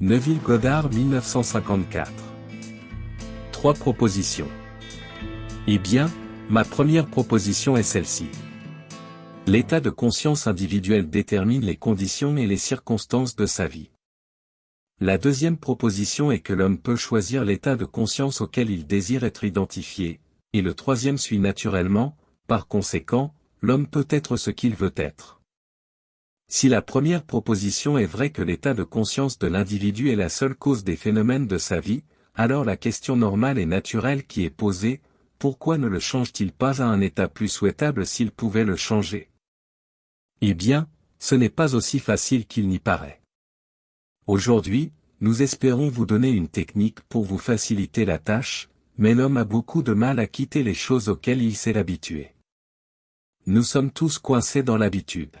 Neville Goddard 1954 Trois propositions. Eh bien, ma première proposition est celle-ci. L'état de conscience individuel détermine les conditions et les circonstances de sa vie. La deuxième proposition est que l'homme peut choisir l'état de conscience auquel il désire être identifié, et le troisième suit naturellement, par conséquent, l'homme peut être ce qu'il veut être. Si la première proposition est vraie que l'état de conscience de l'individu est la seule cause des phénomènes de sa vie, alors la question normale et naturelle qui est posée, pourquoi ne le change-t-il pas à un état plus souhaitable s'il pouvait le changer? Eh bien, ce n'est pas aussi facile qu'il n'y paraît. Aujourd'hui, nous espérons vous donner une technique pour vous faciliter la tâche, mais l'homme a beaucoup de mal à quitter les choses auxquelles il s'est habitué. Nous sommes tous coincés dans l'habitude.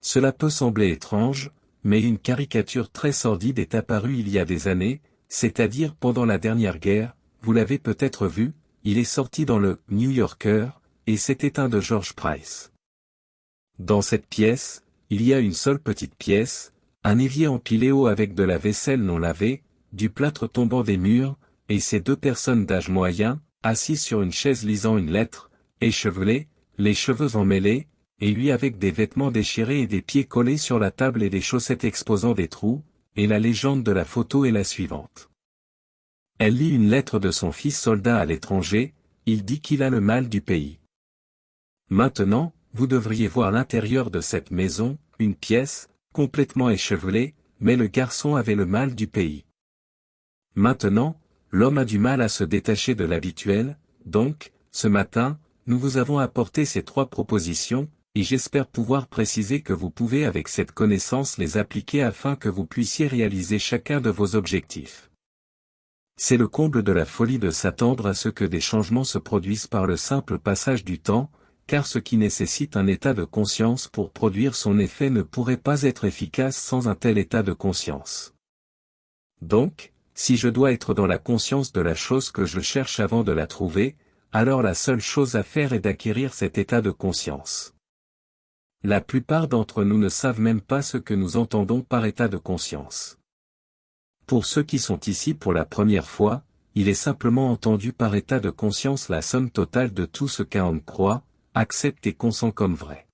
Cela peut sembler étrange, mais une caricature très sordide est apparue il y a des années, c'est-à-dire pendant la dernière guerre, vous l'avez peut-être vu, il est sorti dans le New Yorker, et c'était un de George Price. Dans cette pièce, il y a une seule petite pièce, un évier empilé haut avec de la vaisselle non lavée, du plâtre tombant des murs, et ces deux personnes d'âge moyen, assises sur une chaise lisant une lettre, échevelées, les cheveux emmêlés, et lui avec des vêtements déchirés et des pieds collés sur la table et des chaussettes exposant des trous, et la légende de la photo est la suivante. Elle lit une lettre de son fils soldat à l'étranger, il dit qu'il a le mal du pays. Maintenant, vous devriez voir l'intérieur de cette maison, une pièce, complètement échevelée, mais le garçon avait le mal du pays. Maintenant, l'homme a du mal à se détacher de l'habituel, donc, ce matin, nous vous avons apporté ces trois propositions, et j'espère pouvoir préciser que vous pouvez avec cette connaissance les appliquer afin que vous puissiez réaliser chacun de vos objectifs. C'est le comble de la folie de s'attendre à ce que des changements se produisent par le simple passage du temps, car ce qui nécessite un état de conscience pour produire son effet ne pourrait pas être efficace sans un tel état de conscience. Donc, si je dois être dans la conscience de la chose que je cherche avant de la trouver, alors la seule chose à faire est d'acquérir cet état de conscience. La plupart d'entre nous ne savent même pas ce que nous entendons par état de conscience. Pour ceux qui sont ici pour la première fois, il est simplement entendu par état de conscience la somme totale de tout ce qu'un homme croit, accepte et consent comme vrai.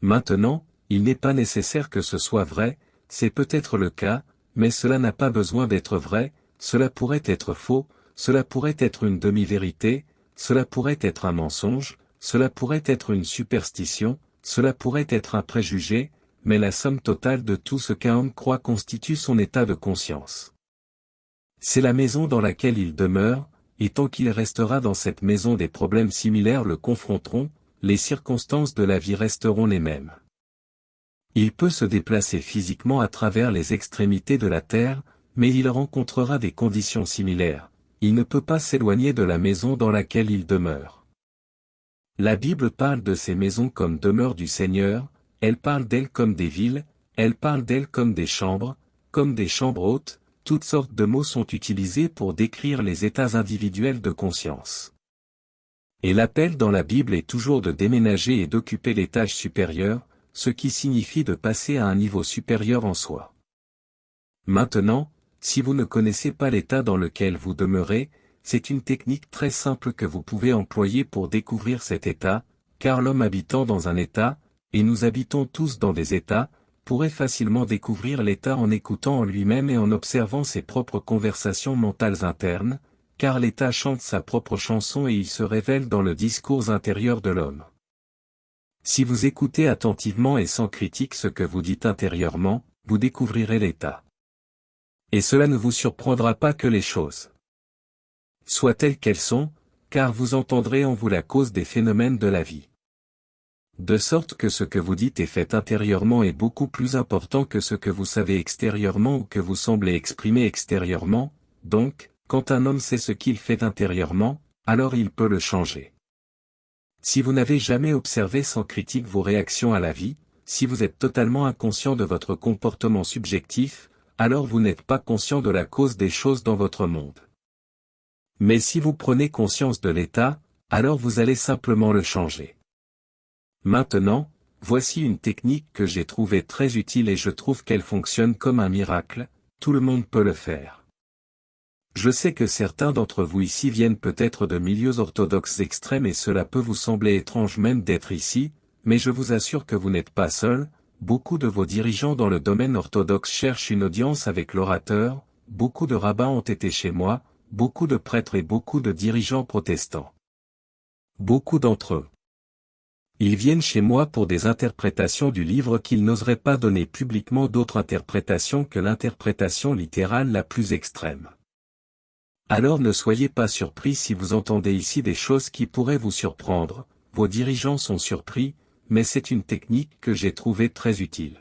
Maintenant, il n'est pas nécessaire que ce soit vrai, c'est peut-être le cas, mais cela n'a pas besoin d'être vrai, cela pourrait être faux, cela pourrait être une demi-vérité, cela pourrait être un mensonge, cela pourrait être une superstition, cela pourrait être un préjugé, mais la somme totale de tout ce qu'un homme croit constitue son état de conscience. C'est la maison dans laquelle il demeure, et tant qu'il restera dans cette maison des problèmes similaires le confronteront, les circonstances de la vie resteront les mêmes. Il peut se déplacer physiquement à travers les extrémités de la Terre, mais il rencontrera des conditions similaires, il ne peut pas s'éloigner de la maison dans laquelle il demeure. La Bible parle de ces maisons comme demeure du Seigneur, elle parle d'elles comme des villes, elle parle d'elles comme des chambres, comme des chambres hautes, toutes sortes de mots sont utilisés pour décrire les états individuels de conscience. Et l'appel dans la Bible est toujours de déménager et d'occuper l'étage supérieur, ce qui signifie de passer à un niveau supérieur en soi. Maintenant, si vous ne connaissez pas l'état dans lequel vous demeurez, c'est une technique très simple que vous pouvez employer pour découvrir cet état, car l'homme habitant dans un état, et nous habitons tous dans des états, pourrait facilement découvrir l'état en écoutant en lui-même et en observant ses propres conversations mentales internes, car l'état chante sa propre chanson et il se révèle dans le discours intérieur de l'homme. Si vous écoutez attentivement et sans critique ce que vous dites intérieurement, vous découvrirez l'état. Et cela ne vous surprendra pas que les choses soient telles qu'elles sont, car vous entendrez en vous la cause des phénomènes de la vie. De sorte que ce que vous dites et faites intérieurement est beaucoup plus important que ce que vous savez extérieurement ou que vous semblez exprimer extérieurement, donc, quand un homme sait ce qu'il fait intérieurement, alors il peut le changer. Si vous n'avez jamais observé sans critique vos réactions à la vie, si vous êtes totalement inconscient de votre comportement subjectif, alors vous n'êtes pas conscient de la cause des choses dans votre monde. Mais si vous prenez conscience de l'état, alors vous allez simplement le changer. Maintenant, voici une technique que j'ai trouvée très utile et je trouve qu'elle fonctionne comme un miracle, tout le monde peut le faire. Je sais que certains d'entre vous ici viennent peut-être de milieux orthodoxes extrêmes et cela peut vous sembler étrange même d'être ici, mais je vous assure que vous n'êtes pas seul, beaucoup de vos dirigeants dans le domaine orthodoxe cherchent une audience avec l'orateur, beaucoup de rabbins ont été chez moi, beaucoup de prêtres et beaucoup de dirigeants protestants. Beaucoup d'entre eux. Ils viennent chez moi pour des interprétations du livre qu'ils n'oseraient pas donner publiquement d'autres interprétations que l'interprétation littérale la plus extrême. Alors ne soyez pas surpris si vous entendez ici des choses qui pourraient vous surprendre, vos dirigeants sont surpris, mais c'est une technique que j'ai trouvée très utile.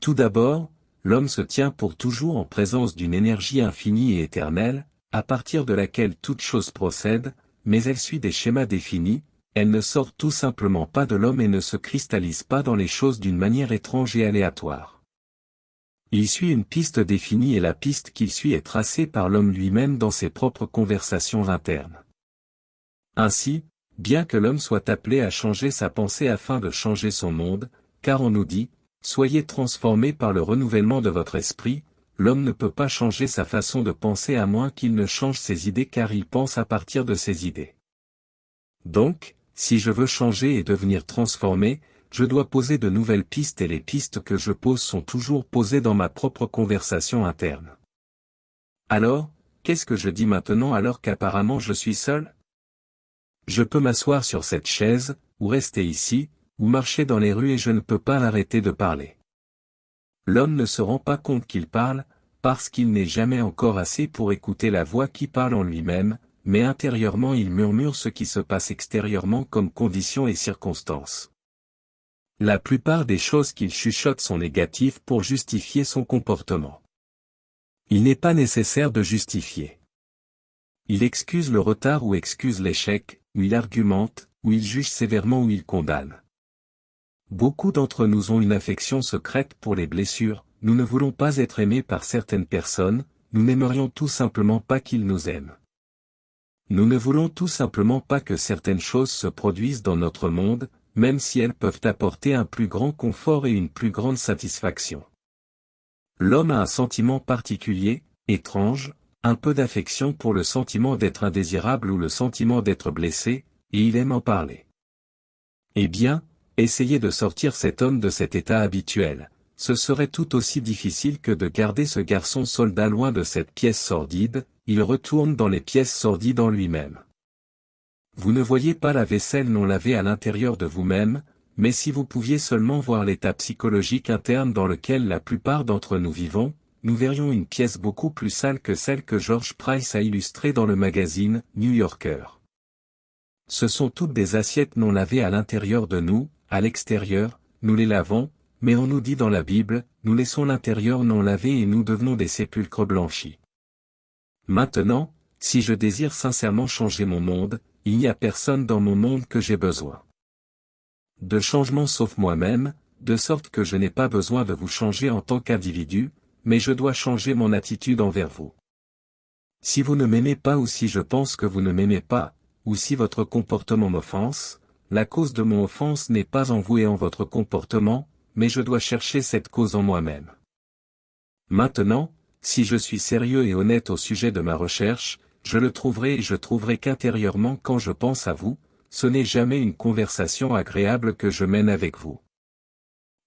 Tout d'abord, l'homme se tient pour toujours en présence d'une énergie infinie et éternelle, à partir de laquelle toute chose procède, mais elle suit des schémas définis, elle ne sort tout simplement pas de l'homme et ne se cristallise pas dans les choses d'une manière étrange et aléatoire. Il suit une piste définie et la piste qu'il suit est tracée par l'homme lui-même dans ses propres conversations internes. Ainsi, bien que l'homme soit appelé à changer sa pensée afin de changer son monde, car on nous dit, soyez transformés par le renouvellement de votre esprit, l'homme ne peut pas changer sa façon de penser à moins qu'il ne change ses idées car il pense à partir de ses idées. Donc, si je veux changer et devenir transformé, je dois poser de nouvelles pistes et les pistes que je pose sont toujours posées dans ma propre conversation interne. Alors, qu'est-ce que je dis maintenant alors qu'apparemment je suis seul? Je peux m'asseoir sur cette chaise, ou rester ici, ou marcher dans les rues et je ne peux pas arrêter de parler. L'homme ne se rend pas compte qu'il parle, parce qu'il n'est jamais encore assez pour écouter la voix qui parle en lui-même, mais intérieurement il murmure ce qui se passe extérieurement comme conditions et circonstances. La plupart des choses qu'il chuchote sont négatives pour justifier son comportement. Il n'est pas nécessaire de justifier. Il excuse le retard ou excuse l'échec, ou il argumente, ou il juge sévèrement ou il condamne. Beaucoup d'entre nous ont une affection secrète pour les blessures, nous ne voulons pas être aimés par certaines personnes, nous n'aimerions tout simplement pas qu'ils nous aiment. Nous ne voulons tout simplement pas que certaines choses se produisent dans notre monde, même si elles peuvent apporter un plus grand confort et une plus grande satisfaction. L'homme a un sentiment particulier, étrange, un peu d'affection pour le sentiment d'être indésirable ou le sentiment d'être blessé, et il aime en parler. Eh bien, essayez de sortir cet homme de cet état habituel, ce serait tout aussi difficile que de garder ce garçon soldat loin de cette pièce sordide, il retourne dans les pièces sordides en lui-même. Vous ne voyez pas la vaisselle non lavée à l'intérieur de vous-même, mais si vous pouviez seulement voir l'état psychologique interne dans lequel la plupart d'entre nous vivons, nous verrions une pièce beaucoup plus sale que celle que George Price a illustrée dans le magazine New Yorker. Ce sont toutes des assiettes non lavées à l'intérieur de nous, à l'extérieur, nous les lavons, mais on nous dit dans la Bible, nous laissons l'intérieur non lavé et nous devenons des sépulcres blanchis. Maintenant, si je désire sincèrement changer mon monde, il n'y a personne dans mon monde que j'ai besoin. De changement sauf moi-même, de sorte que je n'ai pas besoin de vous changer en tant qu'individu, mais je dois changer mon attitude envers vous. Si vous ne m'aimez pas ou si je pense que vous ne m'aimez pas, ou si votre comportement m'offense, la cause de mon offense n'est pas en vous et en votre comportement, mais je dois chercher cette cause en moi-même. Maintenant, si je suis sérieux et honnête au sujet de ma recherche, je le trouverai et je trouverai qu'intérieurement quand je pense à vous, ce n'est jamais une conversation agréable que je mène avec vous.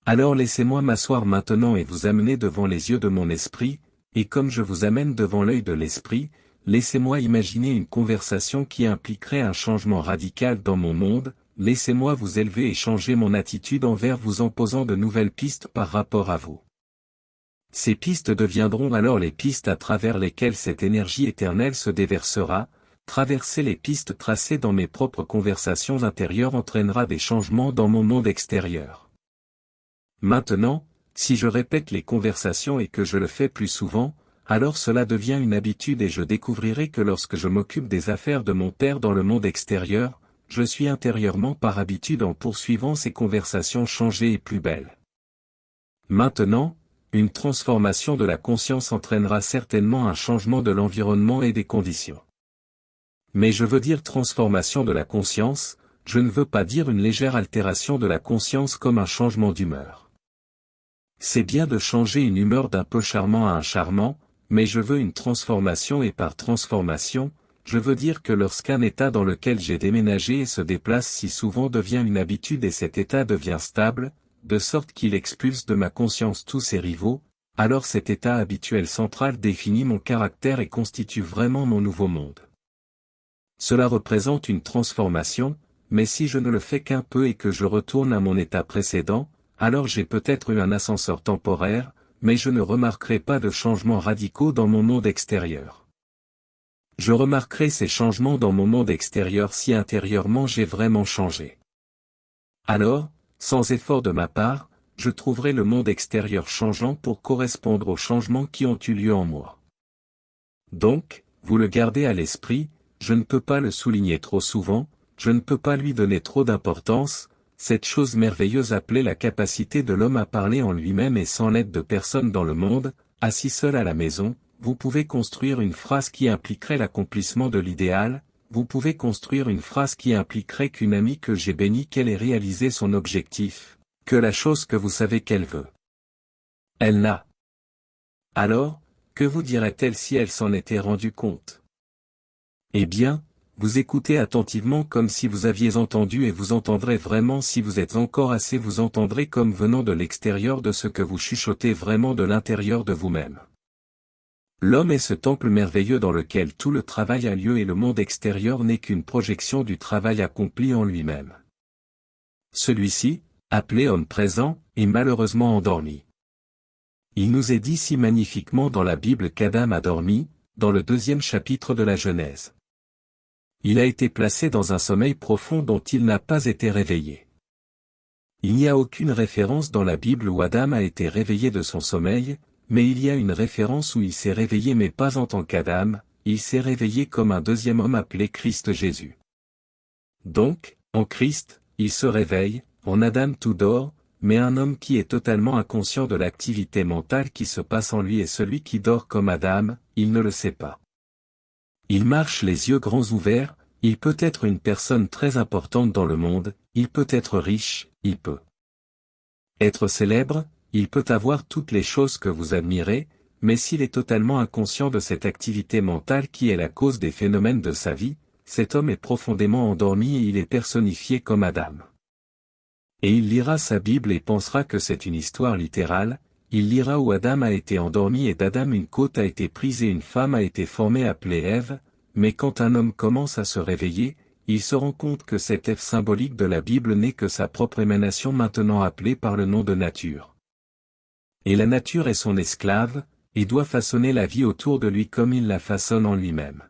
Alors laissez-moi m'asseoir maintenant et vous amener devant les yeux de mon esprit, et comme je vous amène devant l'œil de l'esprit, laissez-moi imaginer une conversation qui impliquerait un changement radical dans mon monde, laissez-moi vous élever et changer mon attitude envers vous en posant de nouvelles pistes par rapport à vous. Ces pistes deviendront alors les pistes à travers lesquelles cette énergie éternelle se déversera, traverser les pistes tracées dans mes propres conversations intérieures entraînera des changements dans mon monde extérieur. Maintenant, si je répète les conversations et que je le fais plus souvent, alors cela devient une habitude et je découvrirai que lorsque je m'occupe des affaires de mon Père dans le monde extérieur, je suis intérieurement par habitude en poursuivant ces conversations changées et plus belles. Maintenant, une transformation de la conscience entraînera certainement un changement de l'environnement et des conditions. Mais je veux dire transformation de la conscience, je ne veux pas dire une légère altération de la conscience comme un changement d'humeur. C'est bien de changer une humeur d'un peu charmant à un charmant, mais je veux une transformation et par transformation, je veux dire que lorsqu'un état dans lequel j'ai déménagé et se déplace si souvent devient une habitude et cet état devient stable, de sorte qu'il expulse de ma conscience tous ses rivaux, alors cet état habituel central définit mon caractère et constitue vraiment mon nouveau monde. Cela représente une transformation, mais si je ne le fais qu'un peu et que je retourne à mon état précédent, alors j'ai peut-être eu un ascenseur temporaire, mais je ne remarquerai pas de changements radicaux dans mon monde extérieur. Je remarquerai ces changements dans mon monde extérieur si intérieurement j'ai vraiment changé. Alors, sans effort de ma part, je trouverai le monde extérieur changeant pour correspondre aux changements qui ont eu lieu en moi. Donc, vous le gardez à l'esprit, je ne peux pas le souligner trop souvent, je ne peux pas lui donner trop d'importance, cette chose merveilleuse appelée la capacité de l'homme à parler en lui-même et sans l'aide de personne dans le monde, assis seul à la maison, vous pouvez construire une phrase qui impliquerait l'accomplissement de l'idéal, vous pouvez construire une phrase qui impliquerait qu'une amie que j'ai bénie qu'elle ait réalisé son objectif, que la chose que vous savez qu'elle veut. Elle n'a. Alors, que vous dirait-elle si elle s'en était rendue compte? Eh bien, vous écoutez attentivement comme si vous aviez entendu et vous entendrez vraiment si vous êtes encore assez vous entendrez comme venant de l'extérieur de ce que vous chuchotez vraiment de l'intérieur de vous-même. L'homme est ce temple merveilleux dans lequel tout le travail a lieu et le monde extérieur n'est qu'une projection du travail accompli en lui-même. Celui-ci, appelé homme présent, est malheureusement endormi. Il nous est dit si magnifiquement dans la Bible qu'Adam a dormi, dans le deuxième chapitre de la Genèse. Il a été placé dans un sommeil profond dont il n'a pas été réveillé. Il n'y a aucune référence dans la Bible où Adam a été réveillé de son sommeil, mais il y a une référence où il s'est réveillé mais pas en tant qu'Adam, il s'est réveillé comme un deuxième homme appelé Christ Jésus. Donc, en Christ, il se réveille, en Adam tout dort, mais un homme qui est totalement inconscient de l'activité mentale qui se passe en lui est celui qui dort comme Adam, il ne le sait pas. Il marche les yeux grands ouverts, il peut être une personne très importante dans le monde, il peut être riche, il peut être célèbre, il peut avoir toutes les choses que vous admirez, mais s'il est totalement inconscient de cette activité mentale qui est la cause des phénomènes de sa vie, cet homme est profondément endormi et il est personnifié comme Adam. Et il lira sa Bible et pensera que c'est une histoire littérale, il lira où Adam a été endormi et d'Adam une côte a été prise et une femme a été formée appelée Ève, mais quand un homme commence à se réveiller, il se rend compte que cette Ève symbolique de la Bible n'est que sa propre émanation maintenant appelée par le nom de nature. Et la nature est son esclave, et doit façonner la vie autour de lui comme il la façonne en lui-même.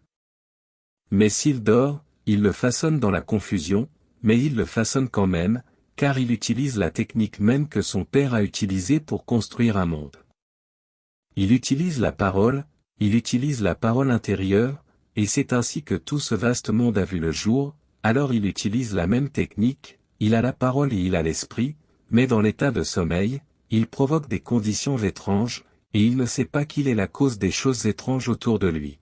Mais s'il dort, il le façonne dans la confusion, mais il le façonne quand même, car il utilise la technique même que son père a utilisée pour construire un monde. Il utilise la parole, il utilise la parole intérieure, et c'est ainsi que tout ce vaste monde a vu le jour, alors il utilise la même technique, il a la parole et il a l'esprit, mais dans l'état de sommeil, il provoque des conditions étranges, et il ne sait pas qu'il est la cause des choses étranges autour de lui.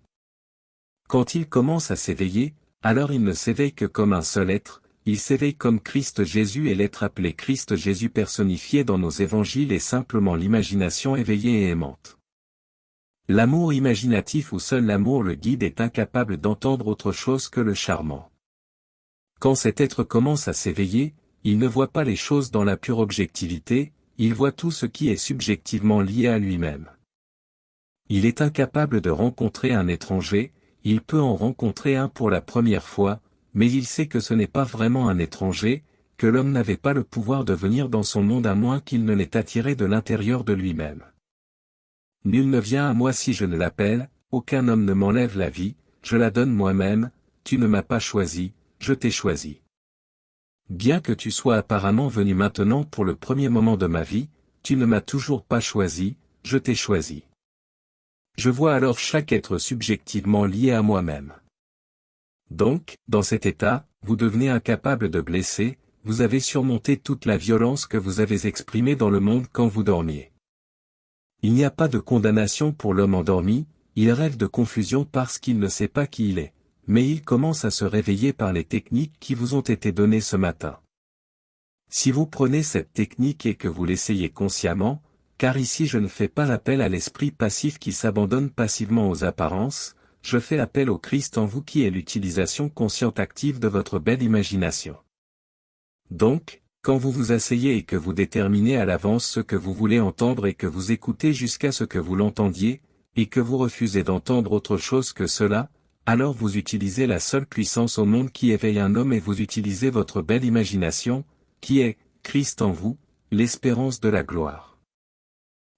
Quand il commence à s'éveiller, alors il ne s'éveille que comme un seul être, il s'éveille comme Christ Jésus et l'être appelé Christ Jésus personnifié dans nos évangiles est simplement l'imagination éveillée et aimante. L'amour imaginatif où seul l'amour le guide est incapable d'entendre autre chose que le charmant. Quand cet être commence à s'éveiller, il ne voit pas les choses dans la pure objectivité, il voit tout ce qui est subjectivement lié à lui-même. Il est incapable de rencontrer un étranger, il peut en rencontrer un pour la première fois, mais il sait que ce n'est pas vraiment un étranger, que l'homme n'avait pas le pouvoir de venir dans son monde à moins qu'il ne l'ait attiré de l'intérieur de lui-même. Nul ne vient à moi si je ne l'appelle, aucun homme ne m'enlève la vie, je la donne moi-même, tu ne m'as pas choisi, je t'ai choisi. Bien que tu sois apparemment venu maintenant pour le premier moment de ma vie, tu ne m'as toujours pas choisi, je t'ai choisi. Je vois alors chaque être subjectivement lié à moi-même. Donc, dans cet état, vous devenez incapable de blesser, vous avez surmonté toute la violence que vous avez exprimée dans le monde quand vous dormiez. Il n'y a pas de condamnation pour l'homme endormi, il rêve de confusion parce qu'il ne sait pas qui il est, mais ils commencent à se réveiller par les techniques qui vous ont été données ce matin. Si vous prenez cette technique et que vous l'essayez consciemment, car ici je ne fais pas appel à l'esprit passif qui s'abandonne passivement aux apparences, je fais appel au Christ en vous qui est l'utilisation consciente active de votre belle imagination. Donc, quand vous vous asseyez et que vous déterminez à l'avance ce que vous voulez entendre et que vous écoutez jusqu'à ce que vous l'entendiez, et que vous refusez d'entendre autre chose que cela, alors vous utilisez la seule puissance au monde qui éveille un homme et vous utilisez votre belle imagination, qui est, Christ en vous, l'espérance de la gloire.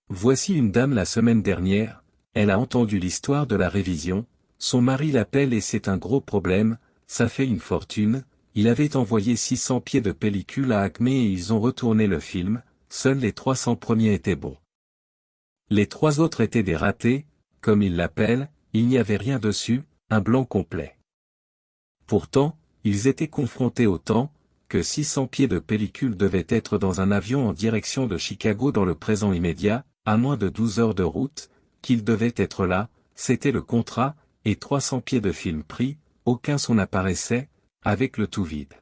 Voici une dame la semaine dernière, elle a entendu l'histoire de la révision, son mari l'appelle et c'est un gros problème, ça fait une fortune, il avait envoyé 600 pieds de pellicule à Acme et ils ont retourné le film, seuls les 300 premiers étaient bons. Les trois autres étaient des ratés, comme ils l'appellent, il n'y avait rien dessus, un blanc complet. Pourtant, ils étaient confrontés au temps, que 600 pieds de pellicule devaient être dans un avion en direction de Chicago dans le présent immédiat, à moins de 12 heures de route, qu'ils devaient être là, c'était le contrat, et 300 pieds de film pris, aucun son apparaissait, avec le tout vide.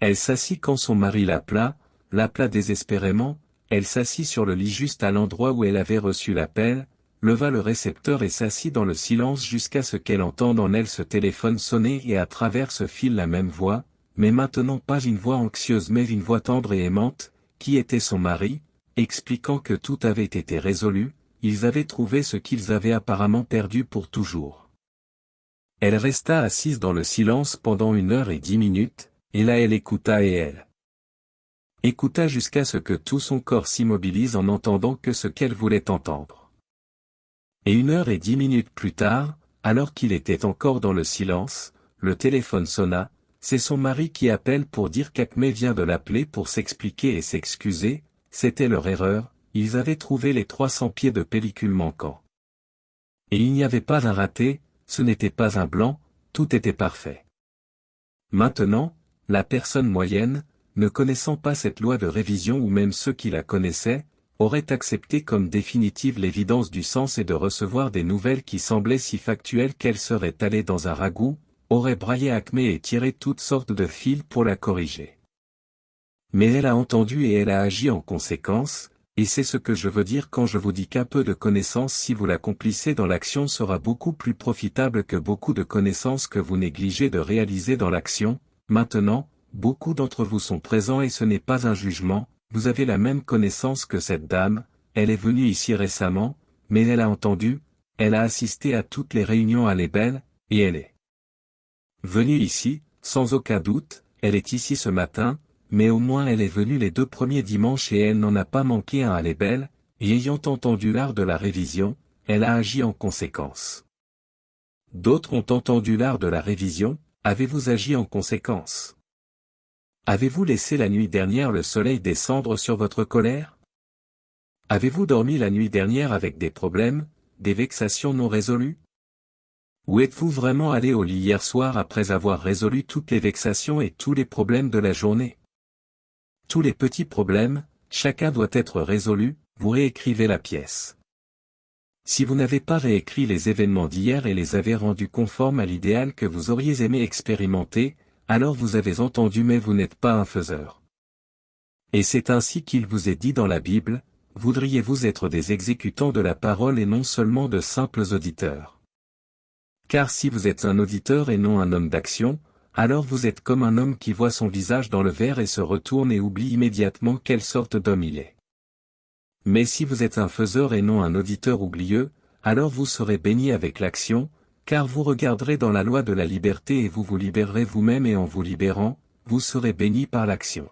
Elle s'assit quand son mari l'appela, l'appela désespérément, elle s'assit sur le lit juste à l'endroit où elle avait reçu l'appel, leva le récepteur et s'assit dans le silence jusqu'à ce qu'elle entende en elle ce téléphone sonner et à travers ce fil la même voix, mais maintenant pas une voix anxieuse mais une voix tendre et aimante, qui était son mari, expliquant que tout avait été résolu, ils avaient trouvé ce qu'ils avaient apparemment perdu pour toujours. Elle resta assise dans le silence pendant une heure et dix minutes, et là elle écouta et elle écouta jusqu'à ce que tout son corps s'immobilise en n'entendant que ce qu'elle voulait entendre. Et une heure et dix minutes plus tard, alors qu'il était encore dans le silence, le téléphone sonna, c'est son mari qui appelle pour dire qu'Acme vient de l'appeler pour s'expliquer et s'excuser, c'était leur erreur, ils avaient trouvé les 300 pieds de pellicule manquants. Et il n'y avait pas un raté, ce n'était pas un blanc, tout était parfait. Maintenant, la personne moyenne, ne connaissant pas cette loi de révision ou même ceux qui la connaissaient, aurait accepté comme définitive l'évidence du sens et de recevoir des nouvelles qui semblaient si factuelles qu'elles seraient allées dans un ragoût, aurait braillé Acme et tiré toutes sortes de fils pour la corriger. Mais elle a entendu et elle a agi en conséquence, et c'est ce que je veux dire quand je vous dis qu'un peu de connaissance si vous l'accomplissez dans l'action sera beaucoup plus profitable que beaucoup de connaissances que vous négligez de réaliser dans l'action. Maintenant, beaucoup d'entre vous sont présents et ce n'est pas un jugement, vous avez la même connaissance que cette dame, elle est venue ici récemment, mais elle a entendu, elle a assisté à toutes les réunions à l'ébène, et elle est venue ici, sans aucun doute, elle est ici ce matin, mais au moins elle est venue les deux premiers dimanches et elle n'en a pas manqué un à l'ébelle, et ayant entendu l'art de la révision, elle a agi en conséquence. D'autres ont entendu l'art de la révision, avez-vous agi en conséquence? Avez-vous laissé la nuit dernière le soleil descendre sur votre colère? Avez-vous dormi la nuit dernière avec des problèmes, des vexations non résolues? Ou êtes-vous vraiment allé au lit hier soir après avoir résolu toutes les vexations et tous les problèmes de la journée? Tous les petits problèmes, chacun doit être résolu, vous réécrivez la pièce. Si vous n'avez pas réécrit les événements d'hier et les avez rendus conformes à l'idéal que vous auriez aimé expérimenter, alors vous avez entendu mais vous n'êtes pas un faiseur. Et c'est ainsi qu'il vous est dit dans la Bible, voudriez-vous être des exécutants de la parole et non seulement de simples auditeurs? Car si vous êtes un auditeur et non un homme d'action, alors vous êtes comme un homme qui voit son visage dans le verre et se retourne et oublie immédiatement quelle sorte d'homme il est. Mais si vous êtes un faiseur et non un auditeur oublieux, alors vous serez béni avec l'action, car vous regarderez dans la loi de la liberté et vous vous libérerez vous-même et en vous libérant, vous serez béni par l'action.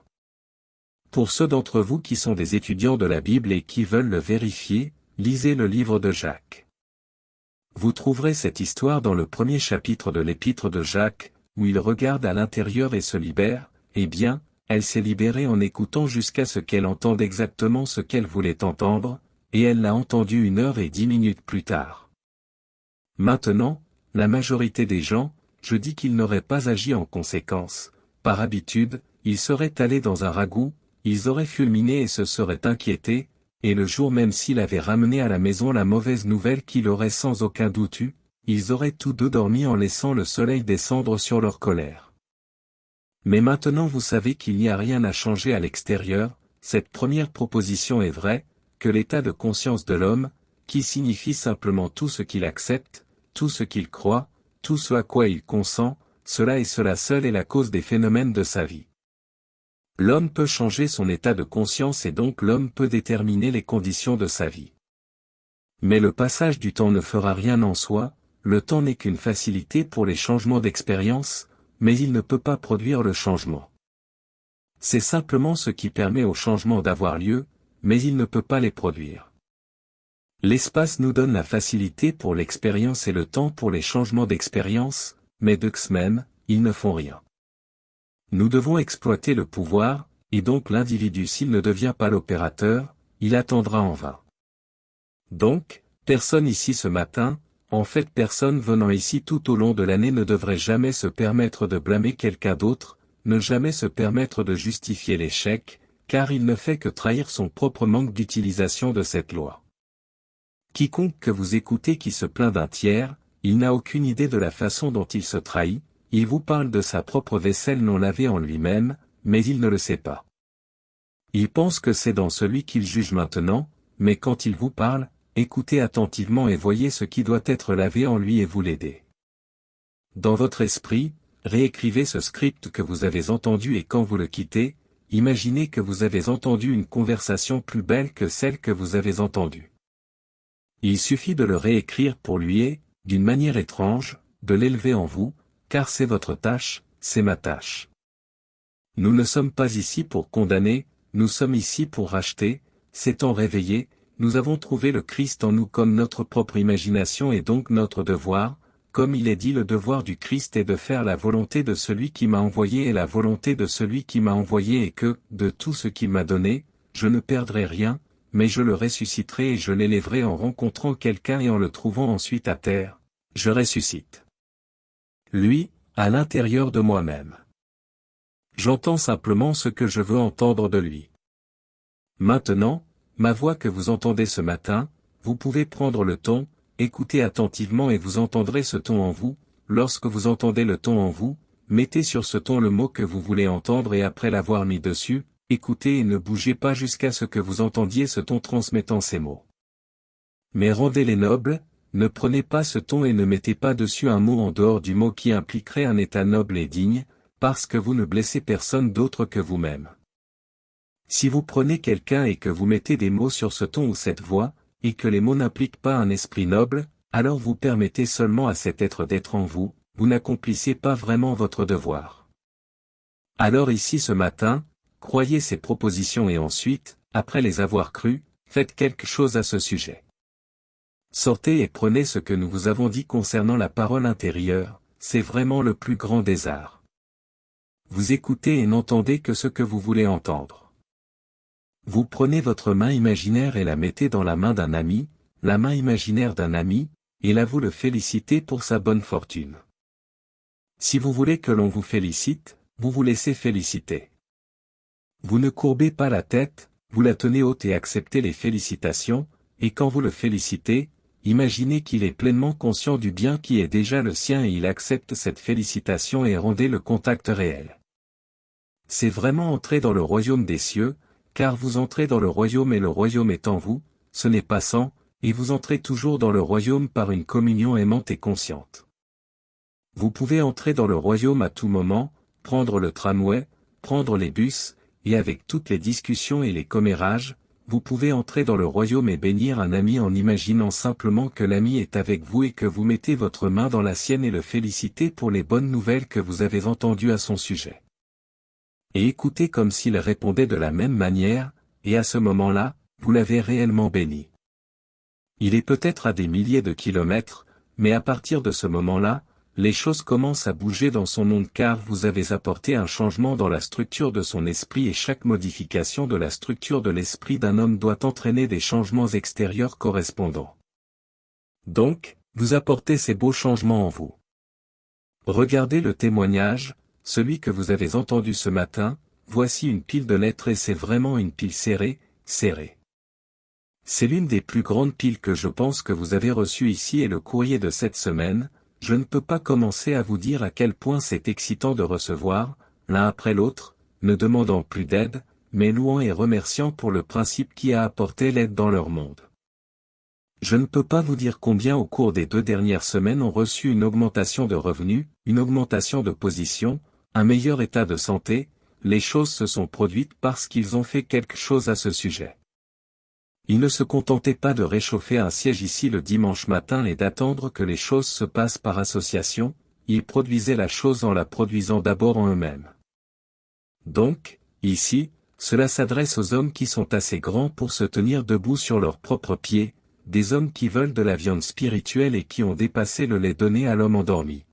Pour ceux d'entre vous qui sont des étudiants de la Bible et qui veulent le vérifier, lisez le livre de Jacques. Vous trouverez cette histoire dans le premier chapitre de l'épître de Jacques, où il regarde à l'intérieur et se libère, eh bien, elle s'est libérée en écoutant jusqu'à ce qu'elle entende exactement ce qu'elle voulait entendre, et elle l'a entendu une heure et dix minutes plus tard. Maintenant, la majorité des gens, je dis qu'ils n'auraient pas agi en conséquence, par habitude, ils seraient allés dans un ragoût, ils auraient fulminé et se seraient inquiétés, et le jour même s'il avait ramené à la maison la mauvaise nouvelle qu'il aurait sans aucun doute eu, ils auraient tous deux dormi en laissant le soleil descendre sur leur colère. Mais maintenant vous savez qu'il n'y a rien à changer à l'extérieur, cette première proposition est vraie, que l'état de conscience de l'homme, qui signifie simplement tout ce qu'il accepte, tout ce qu'il croit, tout ce à quoi il consent, cela et cela seul est la cause des phénomènes de sa vie. L'homme peut changer son état de conscience et donc l'homme peut déterminer les conditions de sa vie. Mais le passage du temps ne fera rien en soi, le temps n'est qu'une facilité pour les changements d'expérience, mais il ne peut pas produire le changement. C'est simplement ce qui permet au changement d'avoir lieu, mais il ne peut pas les produire. L'espace nous donne la facilité pour l'expérience et le temps pour les changements d'expérience, mais d'eux même, ils ne font rien. Nous devons exploiter le pouvoir, et donc l'individu s'il ne devient pas l'opérateur, il attendra en vain. Donc, personne ici ce matin, en fait personne venant ici tout au long de l'année ne devrait jamais se permettre de blâmer quelqu'un d'autre, ne jamais se permettre de justifier l'échec, car il ne fait que trahir son propre manque d'utilisation de cette loi. Quiconque que vous écoutez qui se plaint d'un tiers, il n'a aucune idée de la façon dont il se trahit, il vous parle de sa propre vaisselle non lavée en lui-même, mais il ne le sait pas. Il pense que c'est dans celui qu'il juge maintenant, mais quand il vous parle, écoutez attentivement et voyez ce qui doit être lavé en lui et vous l'aider. Dans votre esprit, réécrivez ce script que vous avez entendu et quand vous le quittez, imaginez que vous avez entendu une conversation plus belle que celle que vous avez entendue. Il suffit de le réécrire pour lui et, d'une manière étrange, de l'élever en vous, car c'est votre tâche, c'est ma tâche. Nous ne sommes pas ici pour condamner, nous sommes ici pour racheter, s'étant réveillés, nous avons trouvé le Christ en nous comme notre propre imagination et donc notre devoir, comme il est dit le devoir du Christ est de faire la volonté de celui qui m'a envoyé et la volonté de celui qui m'a envoyé et que, de tout ce qu'il m'a donné, je ne perdrai rien, mais je le ressusciterai et je l'élèverai en rencontrant quelqu'un et en le trouvant ensuite à terre. Je ressuscite lui, à l'intérieur de moi-même. J'entends simplement ce que je veux entendre de lui. Maintenant, ma voix que vous entendez ce matin, vous pouvez prendre le ton, écoutez attentivement et vous entendrez ce ton en vous, lorsque vous entendez le ton en vous, mettez sur ce ton le mot que vous voulez entendre et après l'avoir mis dessus, écoutez et ne bougez pas jusqu'à ce que vous entendiez ce ton transmettant ces mots. Mais rendez-les nobles, ne prenez pas ce ton et ne mettez pas dessus un mot en dehors du mot qui impliquerait un état noble et digne, parce que vous ne blessez personne d'autre que vous-même. Si vous prenez quelqu'un et que vous mettez des mots sur ce ton ou cette voix, et que les mots n'impliquent pas un esprit noble, alors vous permettez seulement à cet être d'être en vous, vous n'accomplissez pas vraiment votre devoir. Alors ici ce matin, croyez ces propositions et ensuite, après les avoir crues, faites quelque chose à ce sujet. Sortez et prenez ce que nous vous avons dit concernant la parole intérieure, c'est vraiment le plus grand des arts. Vous écoutez et n'entendez que ce que vous voulez entendre. Vous prenez votre main imaginaire et la mettez dans la main d'un ami, la main imaginaire d'un ami, et là vous le félicitez pour sa bonne fortune. Si vous voulez que l'on vous félicite, vous vous laissez féliciter. Vous ne courbez pas la tête, vous la tenez haute et acceptez les félicitations, et quand vous le félicitez, Imaginez qu'il est pleinement conscient du bien qui est déjà le sien et il accepte cette félicitation et rendez le contact réel. C'est vraiment entrer dans le royaume des cieux, car vous entrez dans le royaume et le royaume est en vous, ce n'est pas sans, et vous entrez toujours dans le royaume par une communion aimante et consciente. Vous pouvez entrer dans le royaume à tout moment, prendre le tramway, prendre les bus, et avec toutes les discussions et les commérages, vous pouvez entrer dans le royaume et bénir un ami en imaginant simplement que l'ami est avec vous et que vous mettez votre main dans la sienne et le félicitez pour les bonnes nouvelles que vous avez entendues à son sujet. Et écoutez comme s'il répondait de la même manière, et à ce moment-là, vous l'avez réellement béni. Il est peut-être à des milliers de kilomètres, mais à partir de ce moment-là, les choses commencent à bouger dans son monde car vous avez apporté un changement dans la structure de son esprit et chaque modification de la structure de l'esprit d'un homme doit entraîner des changements extérieurs correspondants. Donc, vous apportez ces beaux changements en vous. Regardez le témoignage, celui que vous avez entendu ce matin, voici une pile de lettres et c'est vraiment une pile serrée, serrée. C'est l'une des plus grandes piles que je pense que vous avez reçues ici et le courrier de cette semaine, je ne peux pas commencer à vous dire à quel point c'est excitant de recevoir, l'un après l'autre, ne demandant plus d'aide, mais louant et remerciant pour le principe qui a apporté l'aide dans leur monde. Je ne peux pas vous dire combien au cours des deux dernières semaines ont reçu une augmentation de revenus, une augmentation de position, un meilleur état de santé, les choses se sont produites parce qu'ils ont fait quelque chose à ce sujet. Il ne se contentait pas de réchauffer un siège ici le dimanche matin et d'attendre que les choses se passent par association, ils produisaient la chose en la produisant d'abord en eux-mêmes. Donc, ici, cela s'adresse aux hommes qui sont assez grands pour se tenir debout sur leurs propres pieds, des hommes qui veulent de la viande spirituelle et qui ont dépassé le lait donné à l'homme endormi.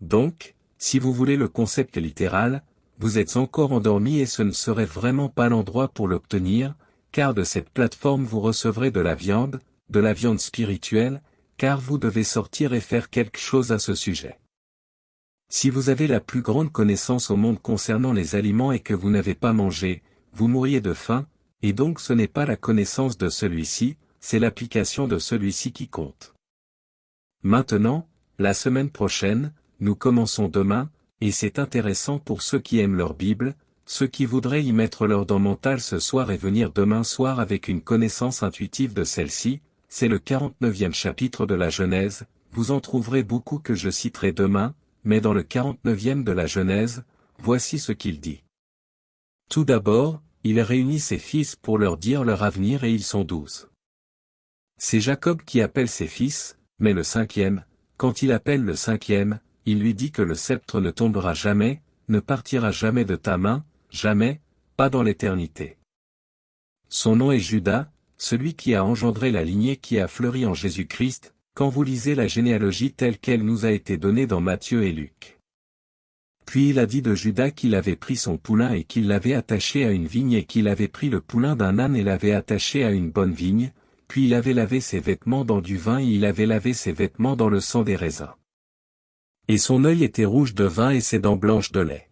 Donc, si vous voulez le concept littéral, vous êtes encore endormi et ce ne serait vraiment pas l'endroit pour l'obtenir, car de cette plateforme vous recevrez de la viande, de la viande spirituelle, car vous devez sortir et faire quelque chose à ce sujet. Si vous avez la plus grande connaissance au monde concernant les aliments et que vous n'avez pas mangé, vous mourriez de faim, et donc ce n'est pas la connaissance de celui-ci, c'est l'application de celui-ci qui compte. Maintenant, la semaine prochaine, nous commençons demain, et c'est intéressant pour ceux qui aiment leur Bible, ceux qui voudraient y mettre leur dent mentale ce soir et venir demain soir avec une connaissance intuitive de celle-ci, c'est le 49e chapitre de la Genèse, vous en trouverez beaucoup que je citerai demain, mais dans le 49e de la Genèse, voici ce qu'il dit. Tout d'abord, il réunit ses fils pour leur dire leur avenir et ils sont douze. C'est Jacob qui appelle ses fils, mais le cinquième, quand il appelle le cinquième, il lui dit que le sceptre ne tombera jamais, ne partira jamais de ta main, jamais, pas dans l'éternité. Son nom est Judas, celui qui a engendré la lignée qui a fleuri en Jésus-Christ, quand vous lisez la généalogie telle qu'elle nous a été donnée dans Matthieu et Luc. Puis il a dit de Judas qu'il avait pris son poulain et qu'il l'avait attaché à une vigne et qu'il avait pris le poulain d'un âne et l'avait attaché à une bonne vigne, puis il avait lavé ses vêtements dans du vin et il avait lavé ses vêtements dans le sang des raisins. Et son œil était rouge de vin et ses dents blanches de lait.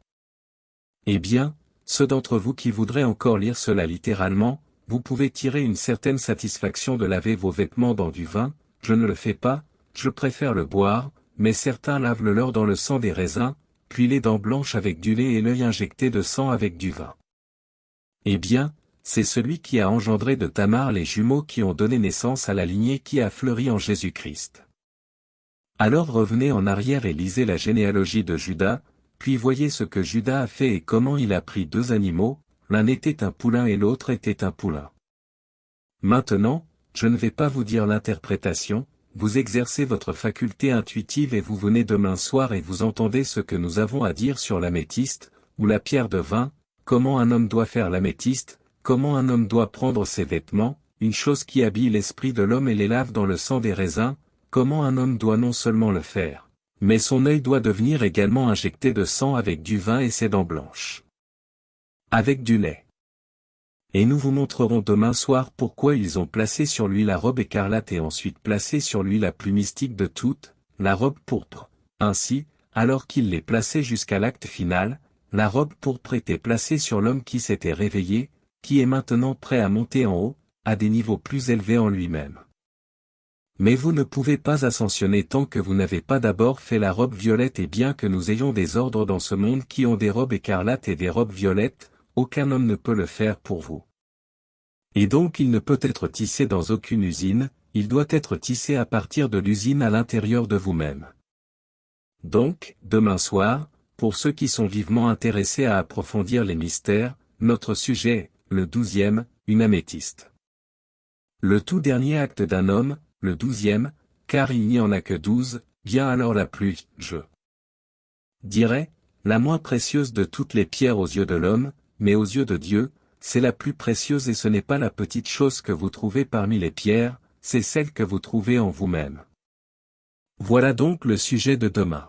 Eh bien, ceux d'entre vous qui voudraient encore lire cela littéralement, vous pouvez tirer une certaine satisfaction de laver vos vêtements dans du vin, je ne le fais pas, je préfère le boire, mais certains lavent le leur dans le sang des raisins, puis les dents blanches avec du lait et l'œil injecté de sang avec du vin. Eh bien, c'est celui qui a engendré de Tamar les jumeaux qui ont donné naissance à la lignée qui a fleuri en Jésus-Christ. Alors revenez en arrière et lisez la généalogie de Judas, puis voyez ce que Judas a fait et comment il a pris deux animaux, l'un était un poulain et l'autre était un poulain. Maintenant, je ne vais pas vous dire l'interprétation, vous exercez votre faculté intuitive et vous venez demain soir et vous entendez ce que nous avons à dire sur l'améthyste, ou la pierre de vin, comment un homme doit faire l'améthyste, comment un homme doit prendre ses vêtements, une chose qui habille l'esprit de l'homme et les lave dans le sang des raisins, comment un homme doit non seulement le faire, mais son œil doit devenir également injecté de sang avec du vin et ses dents blanches. Avec du lait. Et nous vous montrerons demain soir pourquoi ils ont placé sur lui la robe écarlate et ensuite placé sur lui la plus mystique de toutes, la robe pourpre. Ainsi, alors qu'il les plaçait jusqu'à l'acte final, la robe pourpre était placée sur l'homme qui s'était réveillé, qui est maintenant prêt à monter en haut, à des niveaux plus élevés en lui-même. Mais vous ne pouvez pas ascensionner tant que vous n'avez pas d'abord fait la robe violette et bien que nous ayons des ordres dans ce monde qui ont des robes écarlates et des robes violettes, aucun homme ne peut le faire pour vous. Et donc il ne peut être tissé dans aucune usine, il doit être tissé à partir de l'usine à l'intérieur de vous-même. Donc, demain soir, pour ceux qui sont vivement intéressés à approfondir les mystères, notre sujet, le douzième, une améthyste. Le tout dernier acte d'un homme, le douzième, car il n'y en a que douze, bien alors la plus, je dirais, la moins précieuse de toutes les pierres aux yeux de l'homme, mais aux yeux de Dieu, c'est la plus précieuse et ce n'est pas la petite chose que vous trouvez parmi les pierres, c'est celle que vous trouvez en vous-même. Voilà donc le sujet de demain.